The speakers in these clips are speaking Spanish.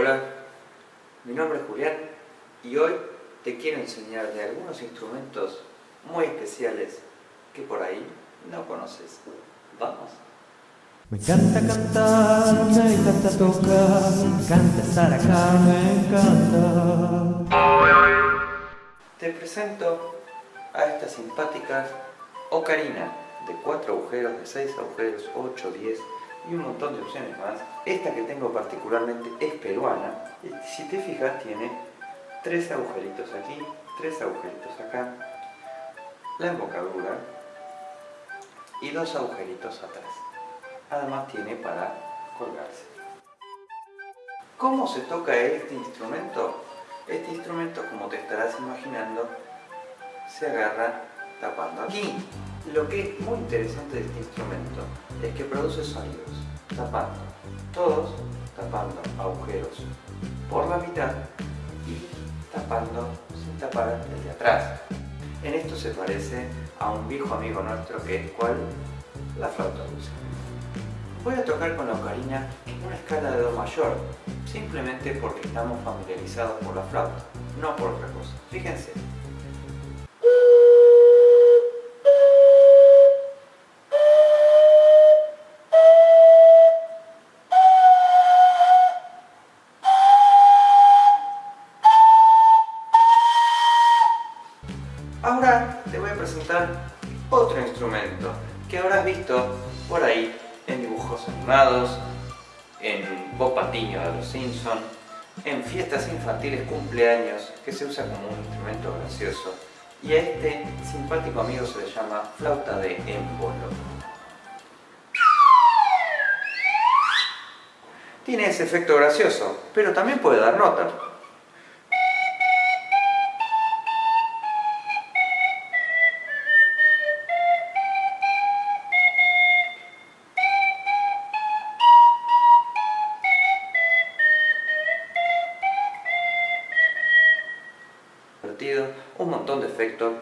Hola, mi nombre es Julián y hoy te quiero enseñar de algunos instrumentos muy especiales que por ahí no conoces. ¿Vamos? Me encanta cantar, me encanta tocar, me encanta estar acá, me encanta. Te presento a esta simpática ocarina de 4 agujeros, de 6 agujeros, 8, 10 y un montón de opciones más. Esta que tengo particularmente es peruana y si te fijas tiene tres agujeritos aquí, tres agujeritos acá, la embocadura y dos agujeritos atrás. Además tiene para colgarse. ¿Cómo se toca este instrumento? Este instrumento, como te estarás imaginando, se agarra tapando aquí. Lo que es muy interesante de este instrumento es que produce sonidos, tapando, todos tapando agujeros por la mitad y tapando sin tapar el de atrás. En esto se parece a un viejo amigo nuestro que es cual la flauta dulce. Voy a tocar con la ocarina en una escala de Do mayor, simplemente porque estamos familiarizados por la flauta, no por otra cosa. Fíjense. Te voy a presentar otro instrumento que habrás visto por ahí en dibujos animados, en Bob Patiño de los Simpsons, en fiestas infantiles cumpleaños que se usa como un instrumento gracioso y a este simpático amigo se le llama flauta de émbolo. Tiene ese efecto gracioso, pero también puede dar nota. Un montón de efectos.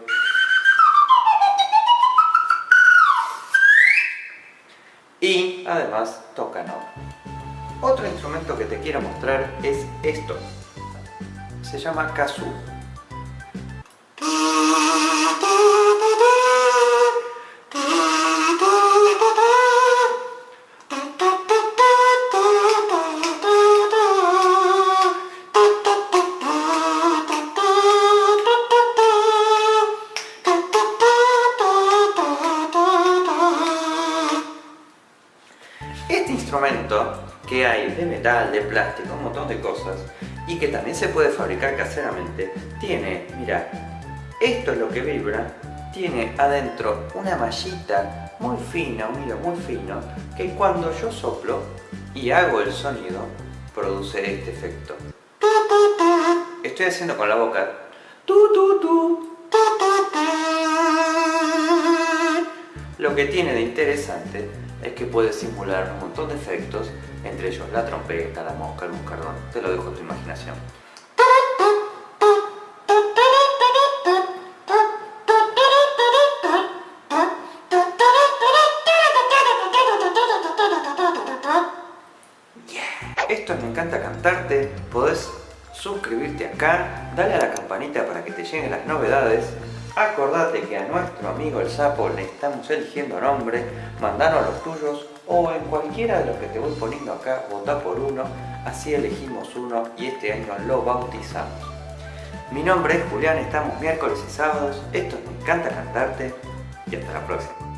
Y además toca nota. Otro instrumento que te quiero mostrar es esto. Se llama kazoo. Que hay de metal, de plástico, un montón de cosas y que también se puede fabricar caseramente, tiene, mira, esto es lo que vibra, tiene adentro una mallita muy fina, un hilo muy fino, que cuando yo soplo y hago el sonido, produce este efecto. Estoy haciendo con la boca. Lo que tiene de interesante es que puede simular un montón de efectos, entre ellos la trompeta, la mosca, el buscardón, te lo dejo a tu imaginación. Esto Me Encanta Cantarte, podés suscribirte acá, dale a la campanita para que te lleguen las novedades Acordate que a nuestro amigo el sapo le estamos eligiendo nombre, mandanos los tuyos o en cualquiera de los que te voy poniendo acá, vota por uno, así elegimos uno y este año lo bautizamos. Mi nombre es Julián, estamos miércoles y sábados, esto Me Encanta Cantarte y hasta la próxima.